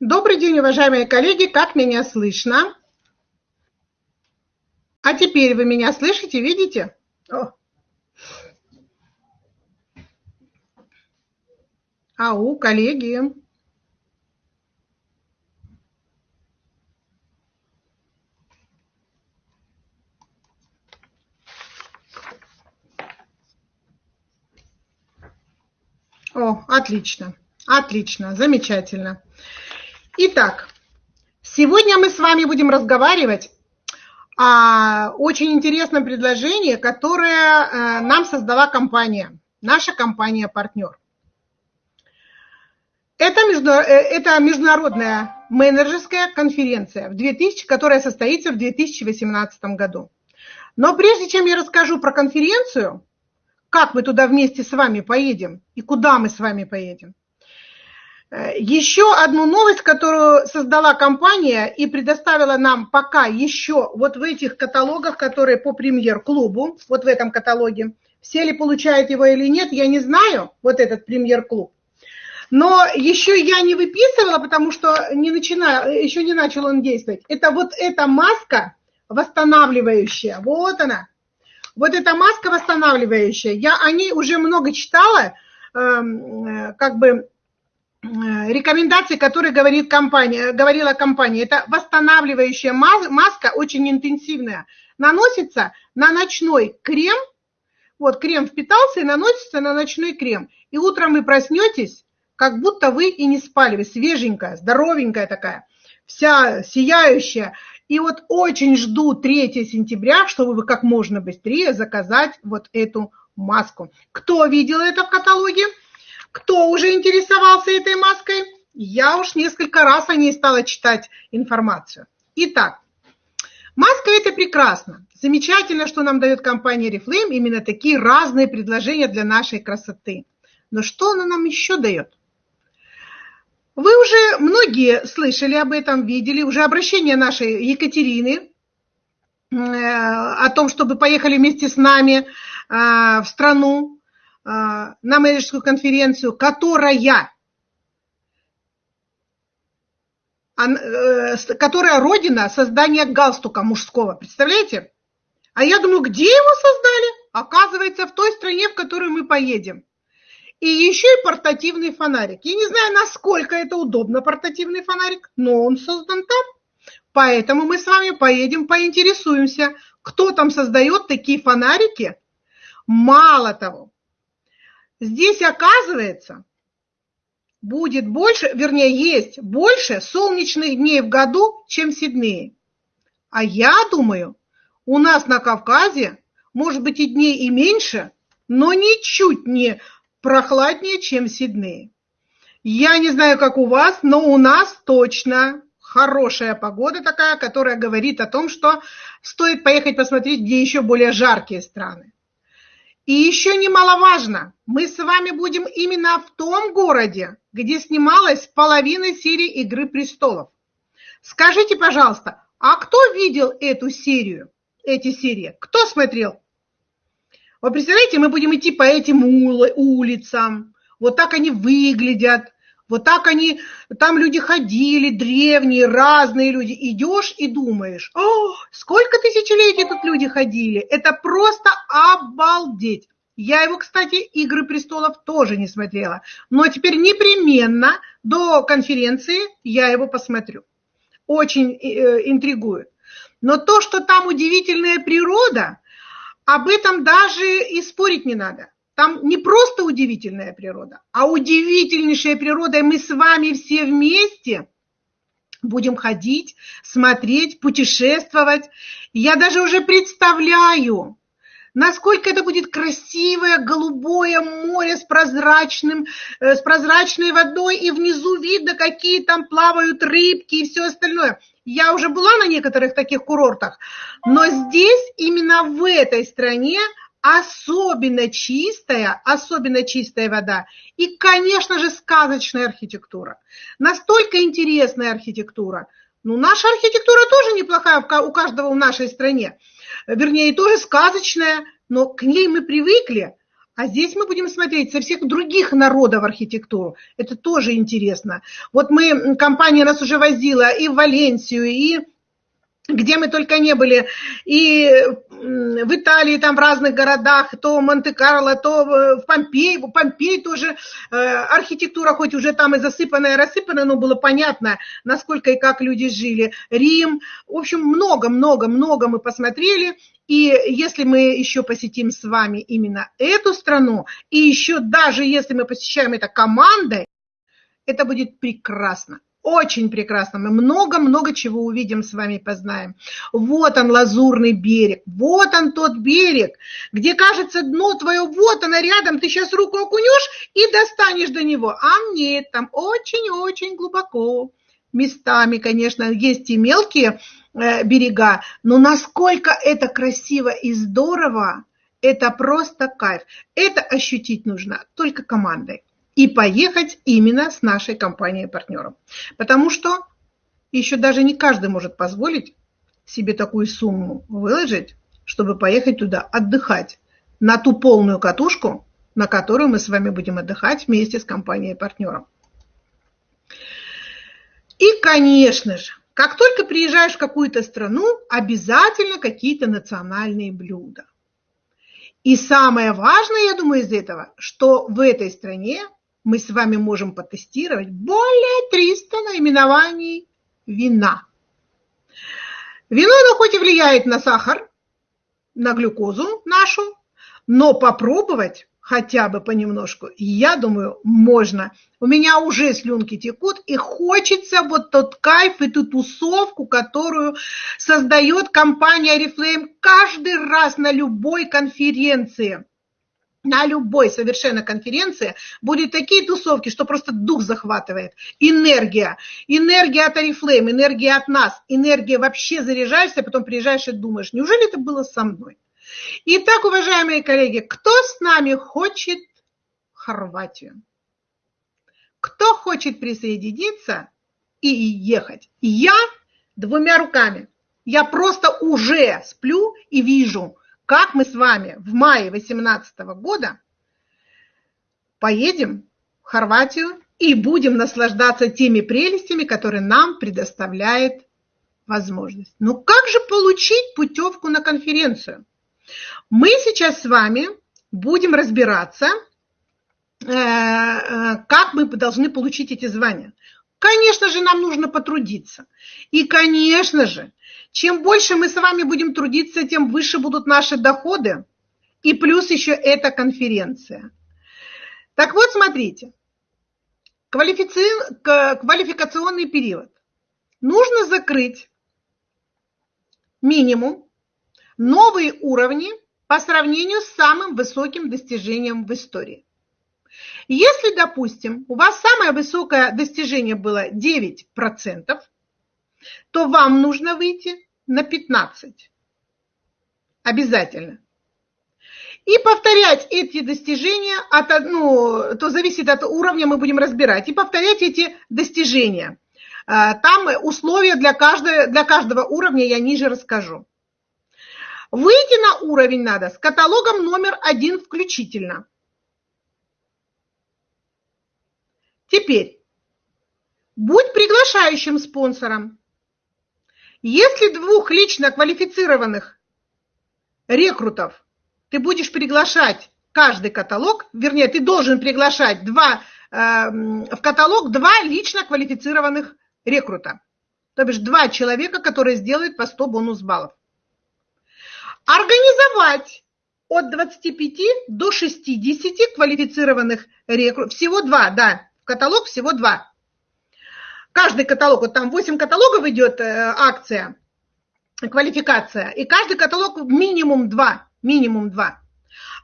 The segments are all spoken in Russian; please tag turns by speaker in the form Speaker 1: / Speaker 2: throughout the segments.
Speaker 1: Добрый день, уважаемые коллеги, как меня слышно? А теперь вы меня слышите, видите? О. Ау, коллеги. О, отлично, отлично, замечательно. Итак, сегодня мы с вами будем разговаривать о очень интересном предложении, которое э, нам создала компания, наша компания-партнер. Э, это международная менеджерская конференция, в 2000, которая состоится в 2018 году. Но прежде чем я расскажу про конференцию, как мы туда вместе с вами поедем и куда мы с вами поедем, еще одну новость, которую создала компания и предоставила нам пока еще вот в этих каталогах, которые по премьер-клубу, вот в этом каталоге. Все ли получают его или нет, я не знаю, вот этот премьер-клуб. Но еще я не выписывала, потому что не начинаю, еще не начал он действовать. Это вот эта маска восстанавливающая, вот она. Вот эта маска восстанавливающая. Я о ней уже много читала, эм, э, как бы рекомендации, которые говорит компания, говорила компания, это восстанавливающая маска, очень интенсивная, наносится на ночной крем, вот крем впитался и наносится на ночной крем. И утром вы проснетесь, как будто вы и не спали, вы свеженькая, здоровенькая такая, вся сияющая. И вот очень жду 3 сентября, чтобы вы как можно быстрее заказать вот эту маску. Кто видел это в каталоге? Кто уже интересовался этой маской? Я уж несколько раз о ней стала читать информацию. Итак, маска – это прекрасно. Замечательно, что нам дает компания Reflame именно такие разные предложения для нашей красоты. Но что она нам еще дает? Вы уже многие слышали об этом, видели, уже обращение нашей Екатерины э, о том, чтобы поехали вместе с нами э, в страну, на менеджерскую конференцию, которая, э, которая родина создания галстука мужского. Представляете? А я думаю, где его создали? Оказывается, в той стране, в которую мы поедем. И еще и портативный фонарик. Я не знаю, насколько это удобно, портативный фонарик, но он создан там. Поэтому мы с вами поедем, поинтересуемся, кто там создает такие фонарики. Мало того, Здесь, оказывается, будет больше, вернее, есть больше солнечных дней в году, чем в Сиднее. А я думаю, у нас на Кавказе может быть и дней и меньше, но ничуть не прохладнее, чем в Сиднее. Я не знаю, как у вас, но у нас точно хорошая погода такая, которая говорит о том, что стоит поехать посмотреть, где еще более жаркие страны. И еще немаловажно, мы с вами будем именно в том городе, где снималась половина серии «Игры престолов». Скажите, пожалуйста, а кто видел эту серию, эти серии? Кто смотрел? Вы представляете, мы будем идти по этим улицам, вот так они выглядят, вот так они, там люди ходили, древние, разные люди. Идешь и думаешь, о, сколько тысячелетий тут люди ходили. Это просто обалдеть. Я его, кстати, «Игры престолов» тоже не смотрела. Но теперь непременно до конференции я его посмотрю. Очень э, интригует. Но то, что там удивительная природа, об этом даже и спорить не надо. Там не просто удивительная природа, а удивительнейшая природа, и мы с вами все вместе будем ходить, смотреть, путешествовать. Я даже уже представляю, насколько это будет красивое голубое море с прозрачным, э, с прозрачной водой, и внизу видно, какие там плавают рыбки и все остальное. Я уже была на некоторых таких курортах, но здесь, именно в этой стране, особенно чистая, особенно чистая вода и, конечно же, сказочная архитектура. Настолько интересная архитектура. Ну, наша архитектура тоже неплохая у каждого в нашей стране. Вернее, тоже сказочная, но к ней мы привыкли. А здесь мы будем смотреть со всех других народов архитектуру. Это тоже интересно. Вот мы, компания нас уже возила и в Валенсию, и где мы только не были, и в Италии, там в разных городах, то Монте-Карло, то в Помпей, в Помпей тоже э, архитектура, хоть уже там и засыпанная, и рассыпанная, но было понятно, насколько и как люди жили. Рим, в общем, много-много-много мы посмотрели, и если мы еще посетим с вами именно эту страну, и еще даже если мы посещаем это командой, это будет прекрасно. Очень прекрасно. Мы много-много чего увидим с вами, познаем. Вот он, лазурный берег. Вот он тот берег, где, кажется, дно твое, вот оно рядом, ты сейчас руку окунешь и достанешь до него. А нет, там очень-очень глубоко. Местами, конечно, есть и мелкие э, берега, но насколько это красиво и здорово, это просто кайф. Это ощутить нужно только командой и поехать именно с нашей компанией-партнером. Потому что еще даже не каждый может позволить себе такую сумму выложить, чтобы поехать туда отдыхать на ту полную катушку, на которую мы с вами будем отдыхать вместе с компанией-партнером. И, конечно же, как только приезжаешь в какую-то страну, обязательно какие-то национальные блюда. И самое важное, я думаю, из этого, что в этой стране мы с вами можем потестировать более 300 наименований вина. Вино, оно хоть и влияет на сахар, на глюкозу нашу, но попробовать хотя бы понемножку, я думаю, можно. У меня уже слюнки текут, и хочется вот тот кайф и ту тусовку, которую создает компания Oriflame каждый раз на любой конференции на любой совершенно конференции будет такие тусовки, что просто дух захватывает. Энергия. Энергия от Oriflame, энергия от нас. Энергия вообще заряжаешься, потом приезжаешь и думаешь, неужели это было со мной? Итак, уважаемые коллеги, кто с нами хочет Хорватию? Кто хочет присоединиться и ехать? Я двумя руками. Я просто уже сплю и вижу – как мы с вами в мае 2018 года поедем в Хорватию и будем наслаждаться теми прелестями, которые нам предоставляет возможность. Ну как же получить путевку на конференцию? Мы сейчас с вами будем разбираться, э, э, как мы должны получить эти звания. Конечно же, нам нужно потрудиться. И, конечно же, чем больше мы с вами будем трудиться, тем выше будут наши доходы. И плюс еще эта конференция. Так вот, смотрите. Квалифици... Квалификационный период. Нужно закрыть минимум новые уровни по сравнению с самым высоким достижением в истории. Если, допустим, у вас самое высокое достижение было 9%, то вам нужно выйти на 15. Обязательно. И повторять эти достижения, от, ну, то зависит от уровня, мы будем разбирать, и повторять эти достижения. А, там условия для каждого, для каждого уровня я ниже расскажу. Выйти на уровень надо с каталогом номер один включительно. Теперь, будь приглашающим спонсором. Если двух лично квалифицированных рекрутов ты будешь приглашать каждый каталог, вернее, ты должен приглашать два, э, в каталог два лично квалифицированных рекрута. То бишь два человека, которые сделают по 100 бонус баллов. Организовать от 25 до 60 квалифицированных рекрутов. Всего два, да, каталог всего два. Каждый каталог, вот там 8 каталогов идет э, акция, квалификация, и каждый каталог минимум 2, минимум 2.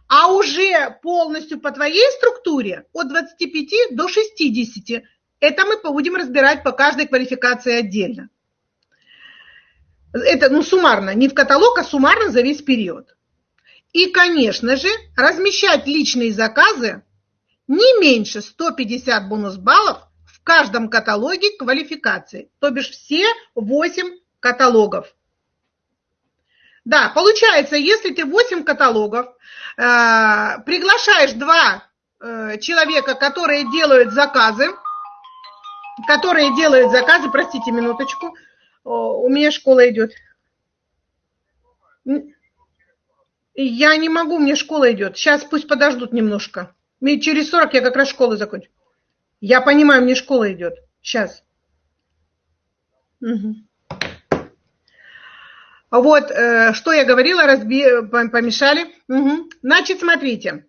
Speaker 1: А уже полностью по твоей структуре от 25 до 60. Это мы будем разбирать по каждой квалификации отдельно. Это ну, суммарно, не в каталог, а суммарно за весь период. И, конечно же, размещать личные заказы не меньше 150 бонус баллов каждом каталоге квалификации, то бишь все 8 каталогов. Да, получается, если ты 8 каталогов, э, приглашаешь два э, человека, которые делают заказы, которые делают заказы, простите минуточку, у меня школа идет. Я не могу, мне школа идет. Сейчас пусть подождут немножко. Через 40 я как раз школу закончу. Я понимаю, мне школа идет. Сейчас. Угу. Вот, э, что я говорила, разби... помешали. Угу. Значит, смотрите.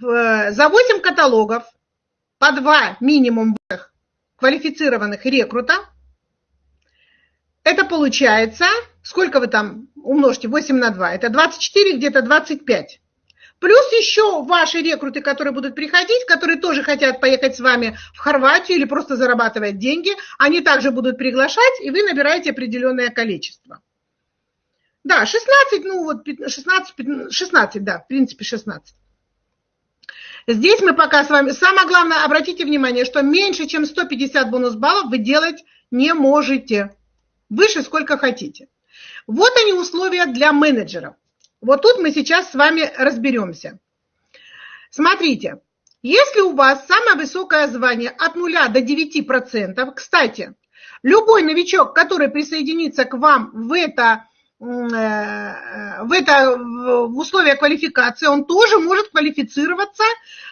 Speaker 1: За 8 каталогов по 2 минимум квалифицированных рекрута, это получается, сколько вы там умножьте, 8 на 2, это 24, где-то 25. Плюс еще ваши рекруты, которые будут приходить, которые тоже хотят поехать с вами в Хорватию или просто зарабатывать деньги, они также будут приглашать, и вы набираете определенное количество. Да, 16, ну вот 16, 16, да, в принципе 16. Здесь мы пока с вами... Самое главное, обратите внимание, что меньше, чем 150 бонус баллов вы делать не можете. Выше сколько хотите. Вот они условия для менеджеров. Вот тут мы сейчас с вами разберемся. Смотрите, если у вас самое высокое звание от 0 до 9%, кстати, любой новичок, который присоединится к вам в это Э, в это в условия квалификации он тоже может квалифицироваться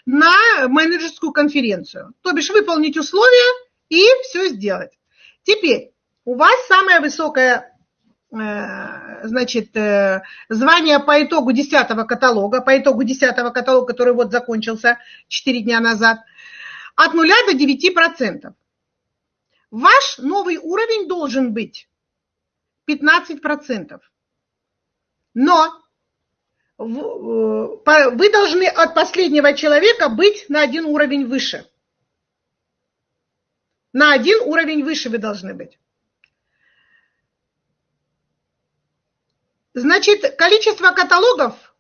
Speaker 1: на менеджерскую конференцию. То бишь выполнить условия и все сделать. Теперь у вас самое высокое значит, э, звание по итогу 10 каталога, по итогу 10 каталога, который вот закончился 4 дня назад, от 0 до 9%. Ваш новый уровень должен быть 15%. Но э, вы должны от последнего человека быть на один уровень выше. На один уровень выше вы должны быть. Значит, количество каталогов,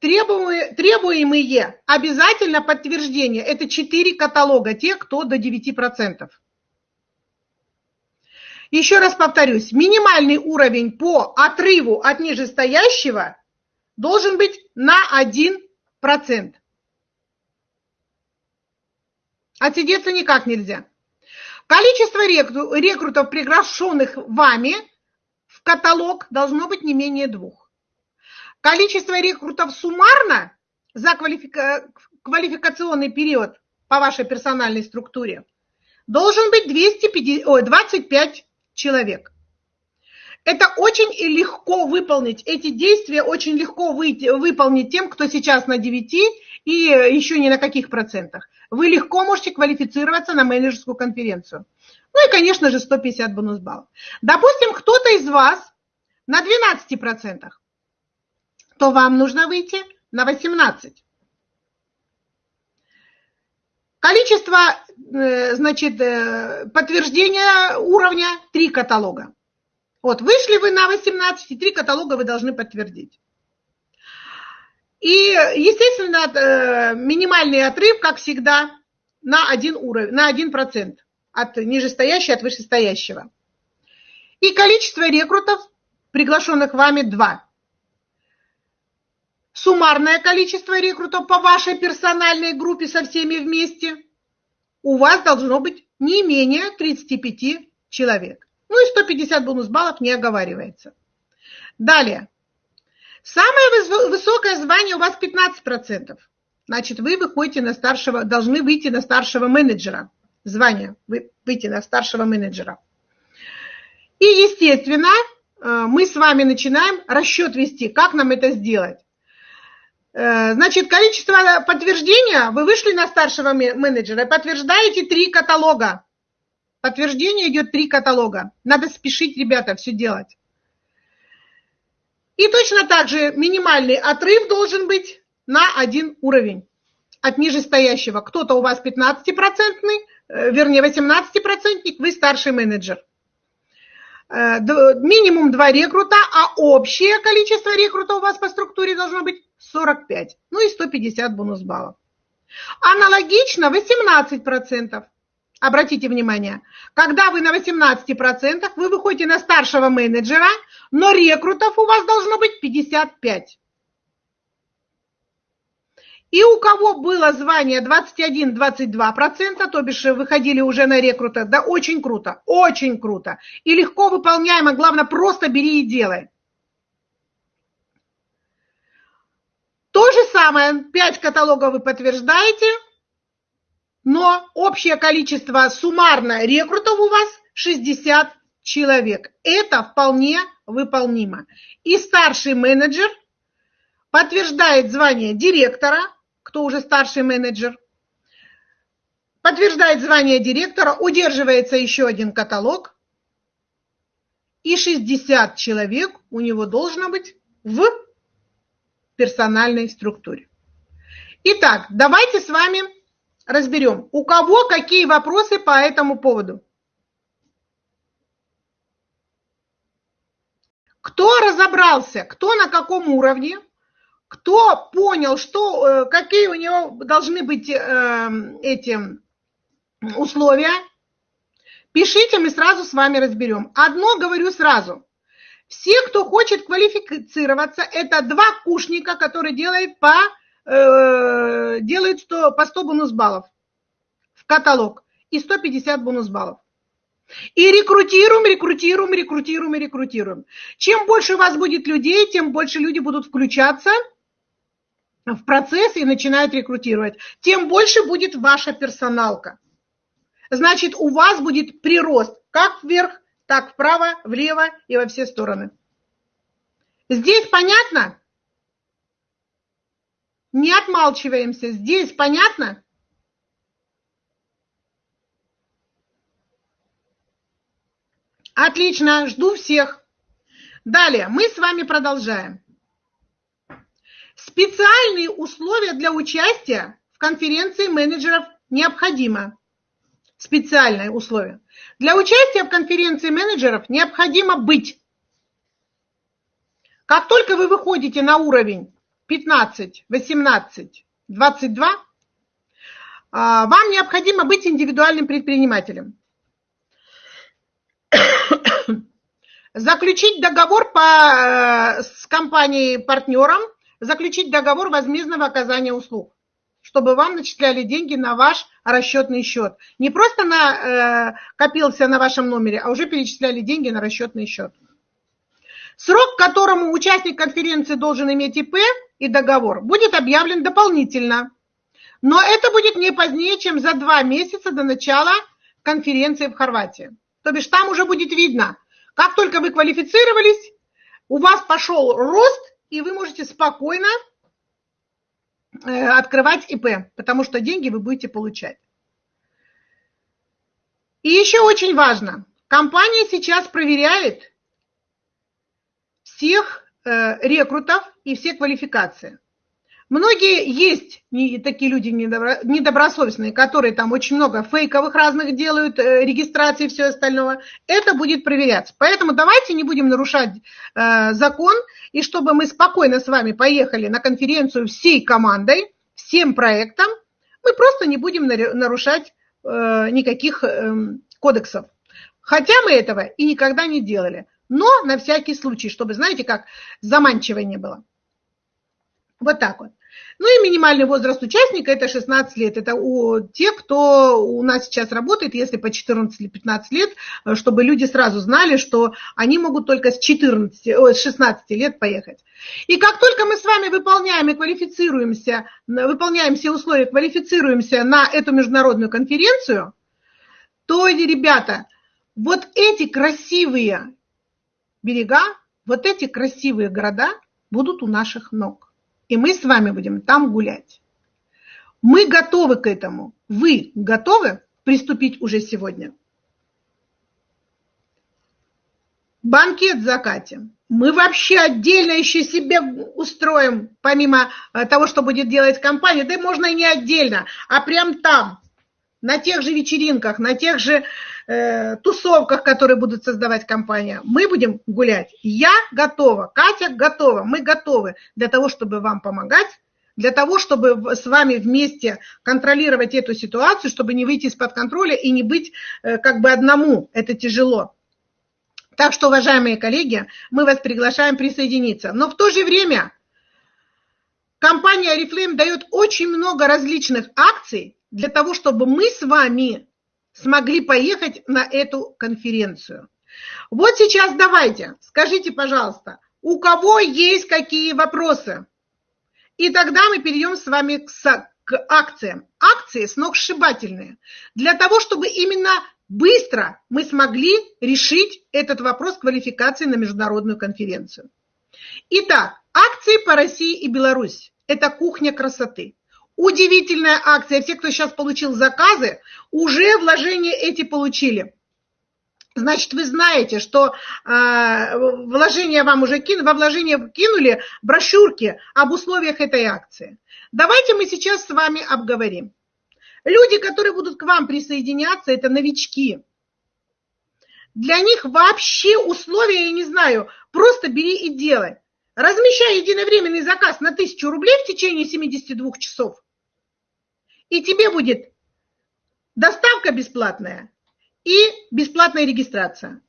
Speaker 1: требуемые, требуемые обязательно подтверждение. Это 4 каталога, те, кто до 9%. Еще раз повторюсь, минимальный уровень по отрыву от нижестоящего должен быть на 1%. Отсидеться никак нельзя. Количество рекрутов, приглашенных вами каталог, должно быть не менее двух. Количество рекрутов суммарно за квалифика... квалификационный период по вашей персональной структуре должен быть 250, ой, 25 человек. Это очень легко выполнить, эти действия очень легко выйти, выполнить тем, кто сейчас на 9 и еще ни на каких процентах. Вы легко можете квалифицироваться на менеджерскую конференцию. Ну и, конечно же, 150 бонус баллов. Допустим, кто-то из вас на 12%, то вам нужно выйти на 18. Количество, э, значит, э, подтверждения уровня – три каталога. Вот, вышли вы на 18, три каталога вы должны подтвердить. И, естественно, э, минимальный отрыв, как всегда, на один уровень, на 1% от нижестоящего от вышестоящего. И количество рекрутов, приглашенных вами, 2 суммарное количество рекрутов по вашей персональной группе со всеми вместе, у вас должно быть не менее 35 человек. Ну и 150 бонус баллов не оговаривается. Далее. Самое высокое звание у вас 15%. Значит, вы выходите на старшего, должны выйти на старшего менеджера. Звание, выйти на старшего менеджера. И, естественно, э, мы с вами начинаем расчет вести, как нам это сделать. Э, значит, количество подтверждения, вы вышли на старшего менеджера подтверждаете три каталога. Подтверждение идет три каталога. Надо спешить, ребята, все делать. И точно так же минимальный отрыв должен быть на один уровень от нижестоящего. Кто-то у вас 15-процентный, э, вернее 18-процентник, вы старший менеджер. Э, минимум два рекрута, а общее количество рекрута у вас по структуре должно быть 45, ну и 150 бонус баллов. Аналогично 18%. Обратите внимание, когда вы на 18%, вы выходите на старшего менеджера, но рекрутов у вас должно быть 55. И у кого было звание 21-22%, то бишь выходили уже на рекрута, да очень круто, очень круто. И легко выполняемо, главное, просто бери и делай. То же самое, 5 каталогов вы подтверждаете, но общее количество суммарно рекрутов у вас 60 человек. Это вполне выполнимо. И старший менеджер подтверждает звание директора, кто уже старший менеджер, подтверждает звание директора, удерживается еще один каталог, и 60 человек у него должно быть в персональной структуре. Итак, давайте с вами разберем, у кого какие вопросы по этому поводу. Кто разобрался, кто на каком уровне, кто понял, что, э, какие у него должны быть э, эти условия, пишите, мы сразу с вами разберем. Одно говорю сразу. Все, кто хочет квалифицироваться, это два кушника, которые делают по, э, делают 100, по 100 бонус баллов в каталог и 150 бонус баллов. И рекрутируем, рекрутируем, рекрутируем рекрутируем. Чем больше у вас будет людей, тем больше люди будут включаться – в процесс и начинают рекрутировать, тем больше будет ваша персоналка. Значит, у вас будет прирост как вверх, так вправо, влево и во все стороны. Здесь понятно? Не отмалчиваемся. Здесь понятно? Отлично, жду всех. Далее, мы с вами продолжаем. Специальные условия для участия в конференции менеджеров необходимо. Специальные условия. Для участия в конференции менеджеров необходимо быть. Как только вы выходите на уровень 15, 18, 22, вам необходимо быть индивидуальным предпринимателем. Заключить договор по, э, с компанией-партнером заключить договор возмездного оказания услуг, чтобы вам начисляли деньги на ваш расчетный счет. Не просто на, э, копился на вашем номере, а уже перечисляли деньги на расчетный счет. Срок, к которому участник конференции должен иметь ИП и договор, будет объявлен дополнительно. Но это будет не позднее, чем за два месяца до начала конференции в Хорватии. То бишь там уже будет видно, как только вы квалифицировались, у вас пошел рост и вы можете спокойно э, открывать ИП, потому что деньги вы будете получать. И еще очень важно, компания сейчас проверяет всех э, рекрутов и все квалификации. Многие есть не, такие люди недобро, недобросовестные, которые там очень много фейковых разных делают, э, регистрации и все остальное. Это будет проверяться. Поэтому давайте не будем нарушать э, закон, и чтобы мы спокойно с вами поехали на конференцию всей командой, всем проектом, мы просто не будем нарушать э, никаких э, кодексов. Хотя мы этого и никогда не делали. Но на всякий случай, чтобы, знаете, как заманчиво не было. Вот так вот. Ну и минимальный возраст участника – это 16 лет. Это у тех, кто у нас сейчас работает, если по 14 или 15 лет, чтобы люди сразу знали, что они могут только с, 14, ой, с 16 лет поехать. И как только мы с вами выполняем и квалифицируемся, выполняем все условия, квалифицируемся на эту международную конференцию, то, ребята, вот эти красивые берега, вот эти красивые города будут у наших ног и мы с вами будем там гулять. Мы готовы к этому. Вы готовы приступить уже сегодня? Банкет закатим. Мы вообще отдельно еще себе устроим, помимо э, того, что будет делать компания. Да можно и не отдельно, а прям там, на тех же вечеринках, на тех же э, тусовках, которые будут создавать компания. Мы будем гулять. Я готова, Катя готова, мы готовы для того, чтобы вам помогать, для того, чтобы с вами вместе контролировать эту ситуацию, чтобы не выйти из-под контроля и не быть э, как бы одному. Это тяжело. Так что, уважаемые коллеги, мы вас приглашаем присоединиться. Но в то же время компания Oriflame дает очень много различных акций для того, чтобы мы с вами смогли поехать на эту конференцию. Вот сейчас давайте, скажите, пожалуйста, у кого есть какие вопросы? И тогда мы перейдем с вами к, к акциям. Акции сногсшибательные. Для того, чтобы именно быстро мы смогли решить этот вопрос квалификации на международную конференцию. Итак, акции по России и Беларусь. Это кухня красоты. Удивительная акция. Все, кто сейчас получил заказы, уже вложения эти получили. Значит, вы знаете, что э, вложения вам уже кинули, во вложения кинули брошюрки об условиях этой акции. Давайте мы сейчас с вами обговорим. Люди, которые будут к вам присоединяться, это новички. Для них вообще условия, я не знаю, просто бери и делай. Размещай единовременный заказ на 1000 рублей в течение 72 часов, и тебе будет доставка бесплатная и бесплатная регистрация.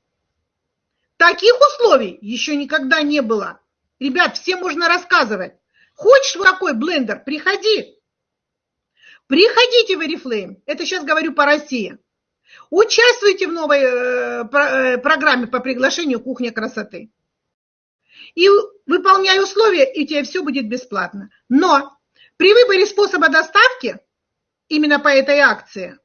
Speaker 1: Таких условий еще никогда не было. Ребят, всем можно рассказывать. Хочешь такой блендер? Приходи. Приходите в Oriflame. Это сейчас говорю по России. Участвуйте в новой э, э, программе по приглашению «Кухня красоты». И выполняй условия, и тебе все будет бесплатно. Но при выборе способа доставки именно по этой акции.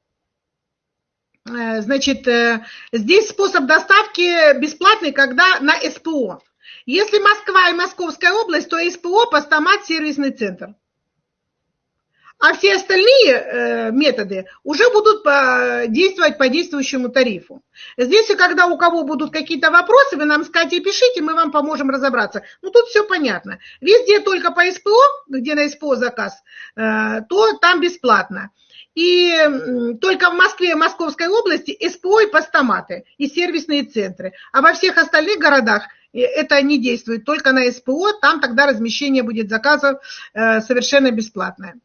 Speaker 1: Э, значит, э, здесь способ доставки бесплатный, когда на СПО. Если Москва и Московская область, то СПО, постамат, сервисный центр. А все остальные э, методы уже будут действовать по действующему тарифу. Здесь, когда у кого будут какие-то вопросы, вы нам скажите, пишите, мы вам поможем разобраться. Ну, тут все понятно. Везде только по СПО, где на СПО заказ, э, то там бесплатно. И только в Москве и Московской области СПО и постаматы, и сервисные центры. А во всех остальных городах э, это не действует, только на СПО, там тогда размещение будет заказов совершенно бесплатное.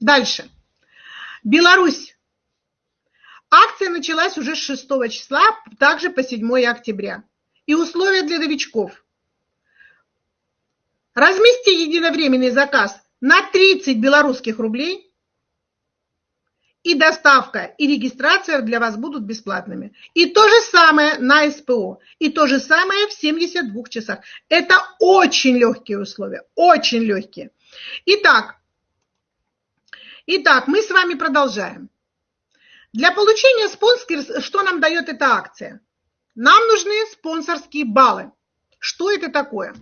Speaker 1: Дальше. Беларусь. Акция началась уже с 6 числа, также по 7 октября. И условия для новичков. Размести единовременный заказ на 30 белорусских рублей, и доставка, и регистрация для вас будут бесплатными. И то же самое на СПО, и то же самое в 72 часах. Это очень легкие условия, очень легкие. Итак, Итак, мы с вами продолжаем. Для получения спонсорских, что нам дает эта акция? Нам нужны спонсорские баллы. Что это такое?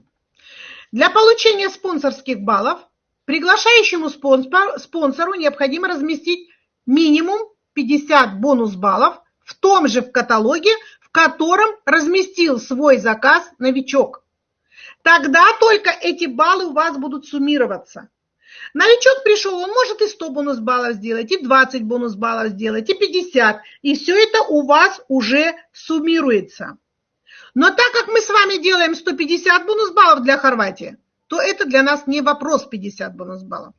Speaker 1: Для получения спонсорских баллов приглашающему спонсору необходимо разместить минимум 50 бонус баллов в том же в каталоге, в котором разместил свой заказ новичок. Тогда только эти баллы у вас будут суммироваться. Новичок пришел, он может и 100 бонус баллов сделать, и 20 бонус баллов сделать, и 50. И все это у вас уже суммируется. Но так как мы с вами делаем 150 бонус баллов для Хорватии, то это для нас не вопрос 50 бонус баллов.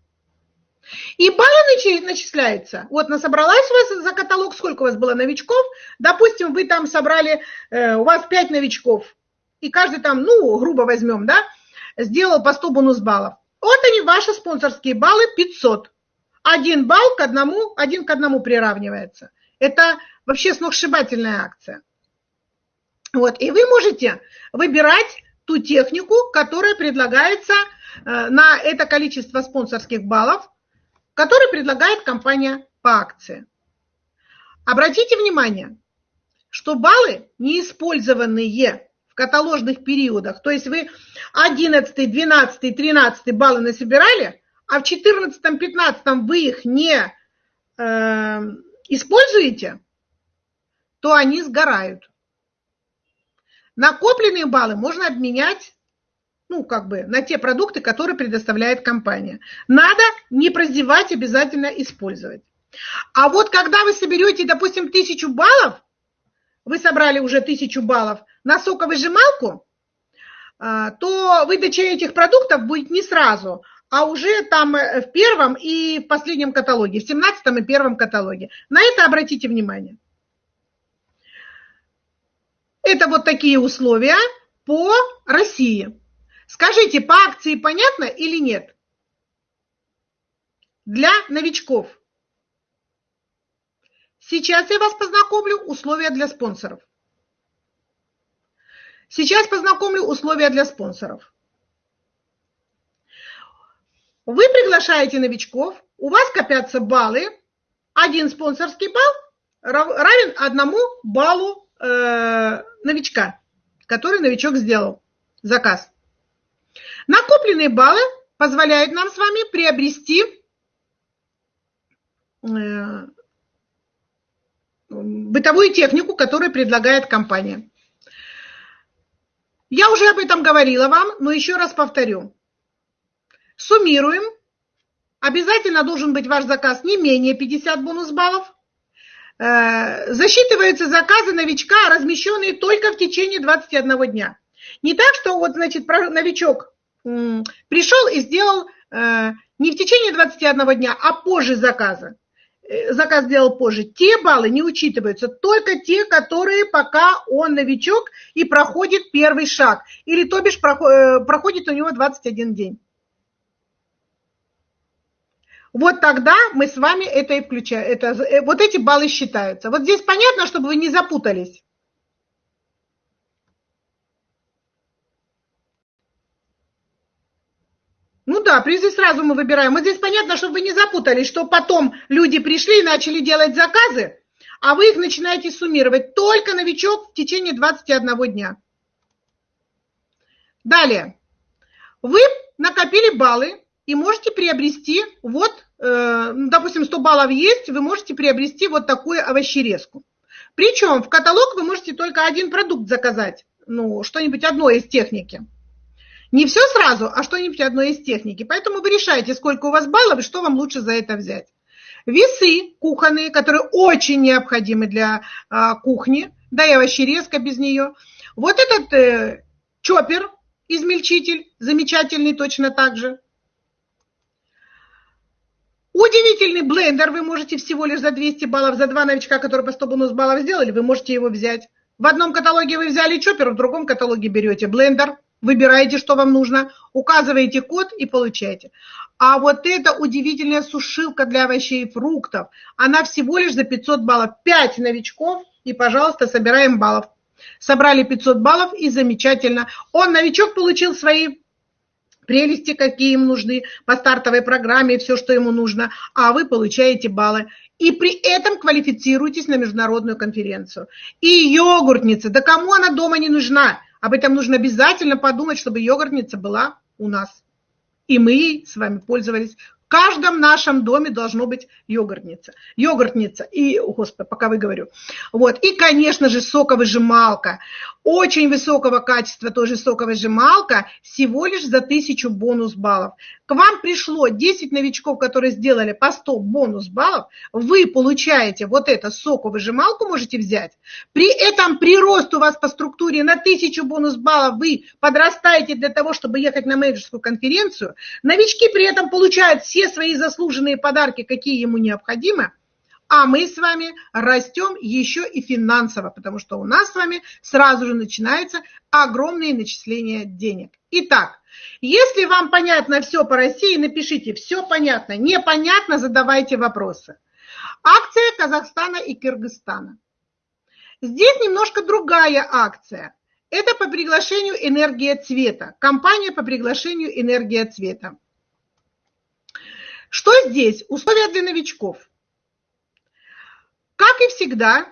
Speaker 1: И баллы начисляются. Вот насобралась у вас за каталог, сколько у вас было новичков. Допустим, вы там собрали, э, у вас 5 новичков. И каждый там, ну, грубо возьмем, да, сделал по 100 бонус баллов. Вот они, ваши спонсорские баллы 500. Один балл к одному, один к одному приравнивается. Это вообще сногсшибательная акция. Вот, и вы можете выбирать ту технику, которая предлагается э, на это количество спонсорских баллов, который предлагает компания по акции. Обратите внимание, что баллы, неиспользованные каталожных периодах, то есть вы 11, 12, 13 баллы насобирали, а в 14, 15 вы их не э, используете, то они сгорают. Накопленные баллы можно обменять ну, как бы, на те продукты, которые предоставляет компания. Надо не прозевать, обязательно использовать. А вот когда вы соберете, допустим, тысячу баллов, вы собрали уже тысячу баллов на соковыжималку, а, то выдача этих продуктов будет не сразу, а уже там э, в первом и в последнем каталоге, в семнадцатом и первом каталоге. На это обратите внимание. Это вот такие условия по России. Скажите, по акции понятно или нет? Для новичков. Сейчас я вас познакомлю условия для спонсоров. Сейчас познакомлю условия для спонсоров. Вы приглашаете новичков, у вас копятся баллы. Один спонсорский балл равен одному баллу э, новичка, который новичок сделал заказ. Накопленные баллы позволяют нам с вами приобрести э, бытовую технику, которую предлагает компания. Я уже об этом говорила вам, но еще раз повторю. Суммируем. Обязательно должен быть ваш заказ не менее 50 бонус баллов. Э, засчитываются заказы новичка, размещенные только в течение 21 дня. Не так, что вот, значит, новичок пришел и сделал э, не в течение 21 дня, а позже заказа. Э, заказ сделал позже. Те баллы не учитываются, только те, которые пока он новичок и проходит первый шаг. Или, то бишь, проходит у него 21 день. Вот тогда мы с вами это и включаем. Это, э, вот эти баллы считаются. Вот здесь понятно, чтобы вы не запутались. Ну да, призы сразу мы выбираем. Вот здесь понятно, чтобы вы не запутались, что потом люди пришли и начали делать заказы, а вы их начинаете суммировать. Только новичок в течение 21 дня. Далее. Вы накопили баллы и можете приобрести вот Э, ну, допустим, 100 баллов есть, вы можете приобрести вот такую овощерезку. Причем в каталог вы можете только один продукт заказать, ну, что-нибудь одно из техники. Не все сразу, а что-нибудь одно из техники. Поэтому вы решаете, сколько у вас баллов и что вам лучше за это взять. Весы кухонные, которые очень необходимы для а, кухни, да и овощерезка без нее. Вот этот э, чоппер, измельчитель, замечательный точно так же. Удивительный блендер вы можете всего лишь за 200 баллов, за два новичка, которые по 100 бонус баллов сделали, вы можете его взять. В одном каталоге вы взяли чоппер, в другом каталоге берете блендер, выбираете, что вам нужно, указываете код и получаете. А вот эта удивительная сушилка для овощей и фруктов, она всего лишь за 500 баллов. 5 новичков и, пожалуйста, собираем баллов. Собрали 500 баллов и замечательно. Он, новичок, получил свои прелести, какие им нужны по стартовой программе, все, что ему нужно, а вы получаете баллы. И при этом квалифицируйтесь на международную конференцию. И йогуртница, да кому она дома не нужна? Об этом нужно обязательно подумать, чтобы йогуртница была у нас. И мы с вами пользовались в каждом нашем доме должно быть йогуртница. Йогуртница и, господи, пока вы говорю. Вот. И, конечно же, соковыжималка. Очень высокого качества тоже соковыжималка, всего лишь за тысячу бонус баллов. К вам пришло 10 новичков, которые сделали по 100 бонус баллов. Вы получаете вот эту соковыжималку, можете взять. При этом прирост у вас по структуре на тысячу бонус баллов вы подрастаете для того, чтобы ехать на менеджерскую конференцию. Новички при этом получают все свои заслуженные подарки, какие ему необходимы, а мы с вами растем еще и финансово, потому что у нас с вами сразу же начинаются огромные начисления денег. Итак, если вам понятно все по России, напишите «все понятно», непонятно, задавайте вопросы. Акция Казахстана и Кыргызстана. Здесь немножко другая акция. Это по приглашению «Энергия цвета», компания по приглашению «Энергия цвета». Что здесь? Условия для новичков. Как и всегда,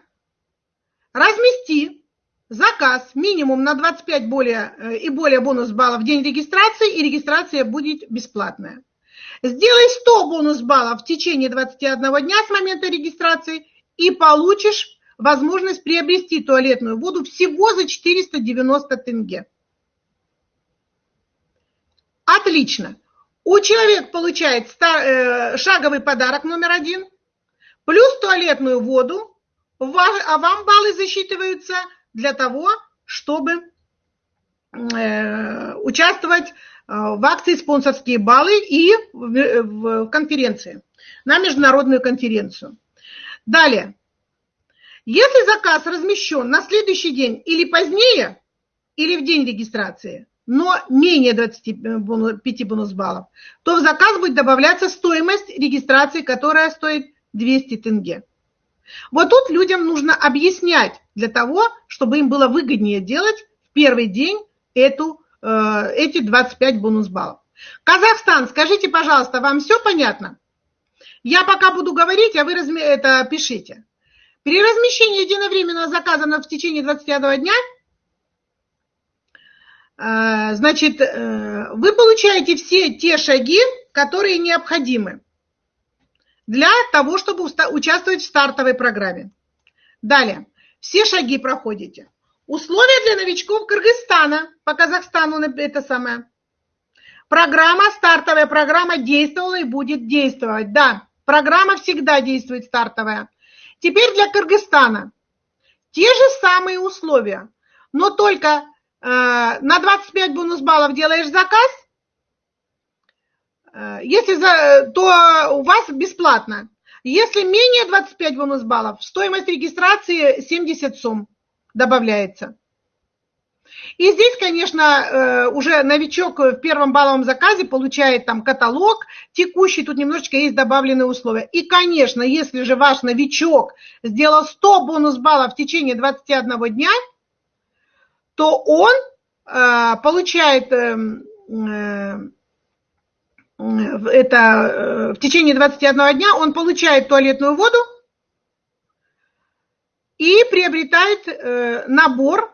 Speaker 1: размести заказ минимум на 25 более, э, и более бонус баллов в день регистрации, и регистрация будет бесплатная. Сделай 100 бонус баллов в течение 21 дня с момента регистрации и получишь возможность приобрести туалетную воду всего за 490 тенге. Отлично. У человека получает э, шаговый подарок номер один, плюс туалетную воду, а вам баллы засчитываются для того, чтобы э, участвовать э, в акции «Спонсорские баллы» и в конференции, на международную конференцию. Далее. Если заказ размещен на следующий день или позднее, или в день регистрации, но менее 25 бонус-баллов, то в заказ будет добавляться стоимость регистрации, которая стоит 200 тенге. Вот тут людям нужно объяснять для того, чтобы им было выгоднее делать в первый день эту, э, эти 25 бонус-баллов. Казахстан, скажите, пожалуйста, вам все понятно? Я пока буду говорить, а вы разми... это пишите. При размещении единовременного заказа в течение 21 дня, э, значит, э, вы получаете все те шаги, которые необходимы для того, чтобы участвовать в стартовой программе. Далее. Все шаги проходите. Условия для новичков Кыргызстана. По Казахстану это самое. Программа, стартовая программа действовала и будет действовать. Да, программа всегда действует стартовая. Теперь для Кыргызстана. Те же самые условия, но только на 25 бонус баллов делаешь заказ, э, если за, то у вас бесплатно. Если менее 25 бонус баллов, стоимость регистрации 70 сумм добавляется. И здесь, конечно, э, уже новичок в первом балловом заказе получает там каталог текущий, тут немножечко есть добавленные условия. И, конечно, если же ваш новичок сделал 100 бонус баллов в течение 21 дня, то он э, получает эм, э, это в течение 21 дня он получает туалетную воду и приобретает набор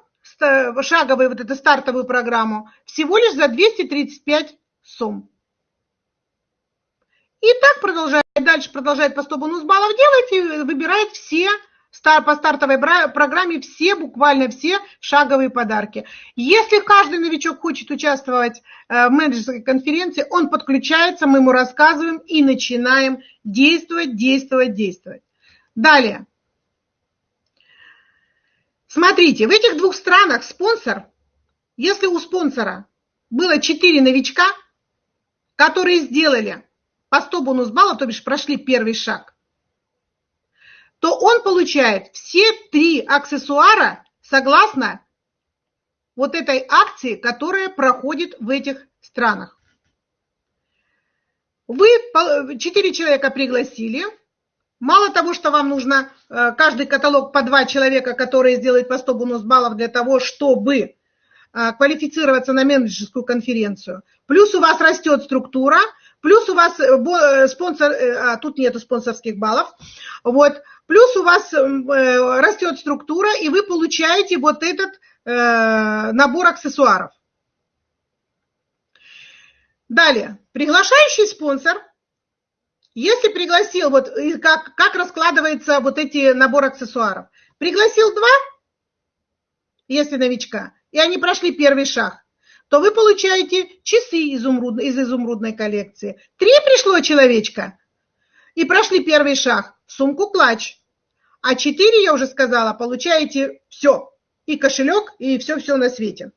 Speaker 1: шаговую вот эту стартовую программу всего лишь за 235 сумм. И так продолжает, дальше продолжает по 100 бонус баллов делать и выбирает все по стартовой программе все, буквально все шаговые подарки. Если каждый новичок хочет участвовать э, в менеджерской конференции, он подключается, мы ему рассказываем и начинаем действовать, действовать, действовать. Далее. Смотрите, в этих двух странах спонсор, если у спонсора было 4 новичка, которые сделали по 100 бонус баллов, то бишь прошли первый шаг, то он получает все три аксессуара согласно вот этой акции, которая проходит в этих странах. Вы четыре человека пригласили, Мало того, что вам нужно э, каждый каталог по два человека, которые сделают по 100 бонус-баллов для того, чтобы э, квалифицироваться на менеджерскую конференцию. Плюс у вас растет структура, плюс у вас э, спонсор, а тут нету спонсорских баллов, вот, плюс у вас растет структура, и вы получаете вот этот набор аксессуаров. Далее, приглашающий спонсор – если пригласил, вот как, как раскладывается вот эти набор аксессуаров. Пригласил два, если новичка, и они прошли первый шаг, то вы получаете часы изумруд, из изумрудной коллекции. Три пришло человечка и прошли первый шаг, сумку клатч. А четыре, я уже сказала, получаете все. И кошелек, и все-все на свете.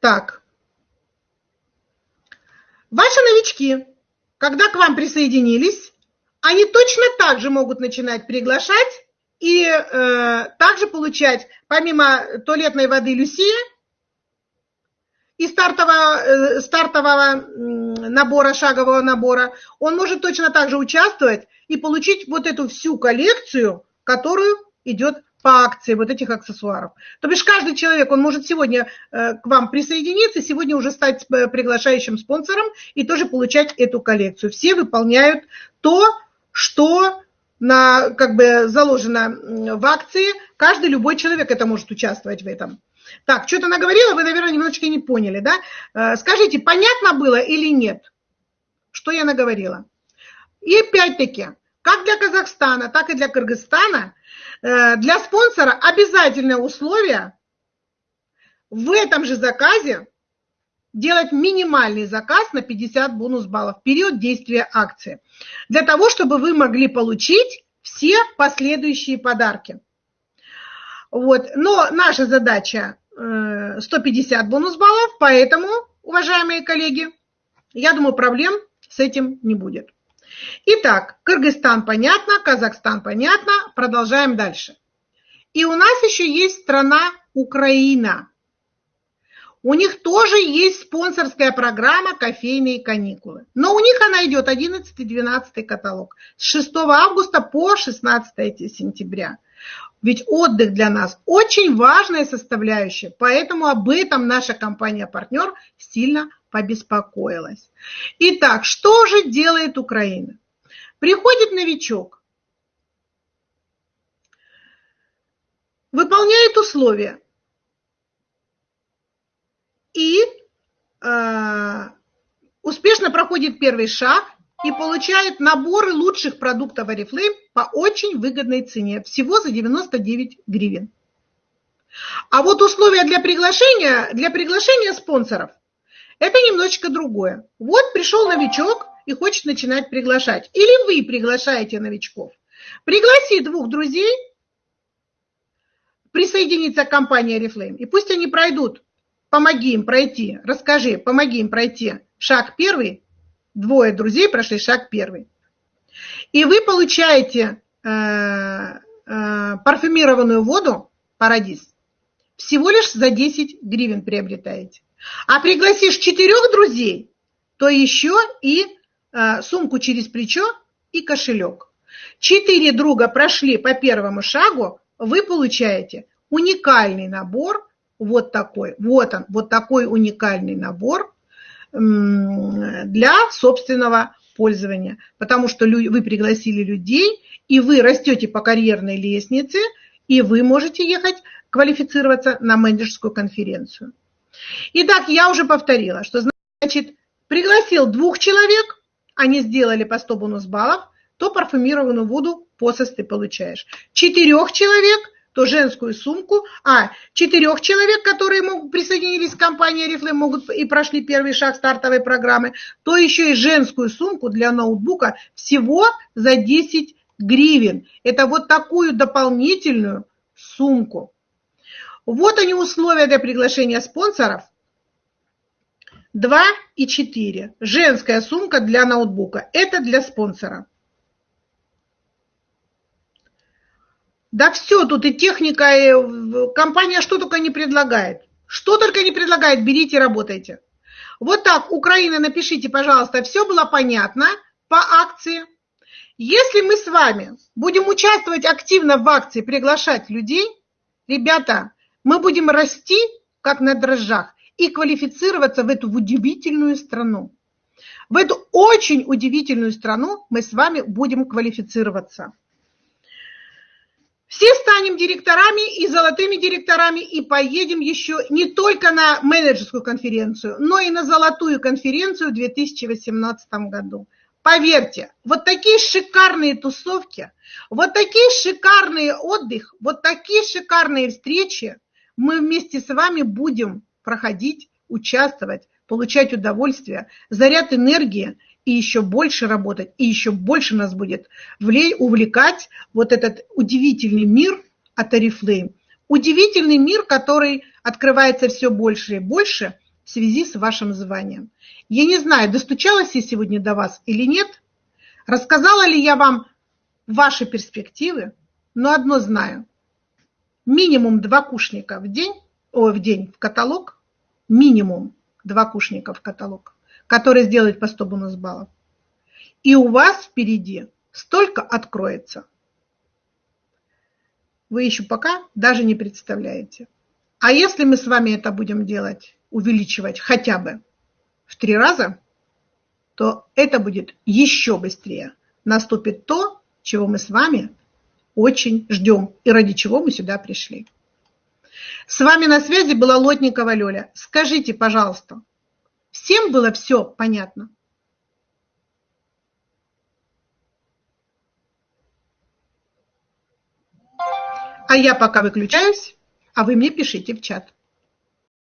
Speaker 1: Так. Ваши новички, когда к вам присоединились, они точно так же могут начинать приглашать и э, также получать, помимо туалетной воды Люсия и стартового, э, стартового набора, шагового набора, он может точно так же участвовать и получить вот эту всю коллекцию, которую идет по акции вот этих аксессуаров. То бишь каждый человек, он может сегодня э, к вам присоединиться, сегодня уже стать э, приглашающим спонсором и тоже получать эту коллекцию. Все выполняют то, что на, как бы заложено в акции. Каждый, любой человек это может участвовать в этом. Так, что-то наговорила, вы, наверное, немножечко не поняли, да? Э, скажите, понятно было или нет, что я наговорила? И опять-таки, как для Казахстана, так и для Кыргызстана – Э, для спонсора обязательное условие в этом же заказе делать минимальный заказ на 50 бонус баллов в период действия акции, для того, чтобы вы могли получить все последующие подарки. Вот. Но наша задача 150 э, бонус баллов, поэтому, уважаемые коллеги, я думаю, проблем с этим не будет. Итак, Кыргызстан понятно, Казахстан понятно, продолжаем дальше. И у нас еще есть страна Украина. У них тоже есть спонсорская программа «Кофейные каникулы». Но у них она идет 11-12 каталог. С 6 августа по 16 сентября. Ведь отдых для нас очень важная составляющая, поэтому об этом наша компания-партнер сильно побеспокоилась. Итак, что же делает Украина? Приходит новичок, выполняет условия и э, успешно проходит первый шаг и получает наборы лучших продуктов Oriflame по очень выгодной цене, всего за 99 гривен. А вот условия для приглашения, для приглашения спонсоров – это немножечко другое. Вот пришел новичок и хочет начинать приглашать. Или вы приглашаете новичков. Пригласи двух друзей присоединиться к компании Oriflame. И пусть они пройдут, помоги им пройти, расскажи, помоги им пройти шаг первый, двое друзей прошли шаг первый. И вы получаете э, э, парфюмированную воду Парадис всего лишь за 10 гривен приобретаете. А пригласишь четырех друзей, то еще и э, сумку через плечо и кошелек. Четыре друга прошли по первому шагу, вы получаете уникальный набор, вот такой, вот он, вот такой уникальный набор для собственного пользования, потому что вы пригласили людей, и вы растете по карьерной лестнице, и вы можете ехать квалифицироваться на менеджерскую конференцию. Итак, я уже повторила, что значит, пригласил двух человек, они сделали по 100 бонус баллов, то парфюмированную воду посос ты получаешь. Четырех человек – то женскую сумку, а четырех человек, которые могут, присоединились к компании Oriflame, могут и прошли первый шаг стартовой программы, то еще и женскую сумку для ноутбука всего за 10 гривен. Это вот такую дополнительную сумку. Вот они условия для приглашения спонсоров. 2 и 4. Женская сумка для ноутбука. Это для спонсора. Да все тут и техника, и компания что только не предлагает. Что только не предлагает, берите, работайте. Вот так, Украина, напишите, пожалуйста, все было понятно по акции. Если мы с вами будем участвовать активно в акции, приглашать людей, ребята, мы будем расти, как на дрожжах, и квалифицироваться в эту удивительную страну. В эту очень удивительную страну мы с вами будем квалифицироваться. Все станем директорами и золотыми директорами и поедем еще не только на менеджерскую конференцию, но и на золотую конференцию в 2018 году. Поверьте, вот такие шикарные тусовки, вот такие шикарные отдых, вот такие шикарные встречи мы вместе с вами будем проходить, участвовать, получать удовольствие, заряд энергии и еще больше работать, и еще больше нас будет увлекать вот этот удивительный мир от Oriflame. Удивительный мир, который открывается все больше и больше в связи с вашим званием. Я не знаю, достучалась я сегодня до вас или нет, рассказала ли я вам ваши перспективы, но одно знаю. Минимум два кушника в день, о, в день в каталог, минимум два кушника в каталог который сделает по 100 бонус баллов. И у вас впереди столько откроется. Вы еще пока даже не представляете. А если мы с вами это будем делать, увеличивать хотя бы в три раза, то это будет еще быстрее. Наступит то, чего мы с вами очень ждем и ради чего мы сюда пришли. С вами на связи была Лотникова Лёля. Скажите, пожалуйста, Всем было все понятно. А я пока выключаюсь, а вы мне пишите в чат.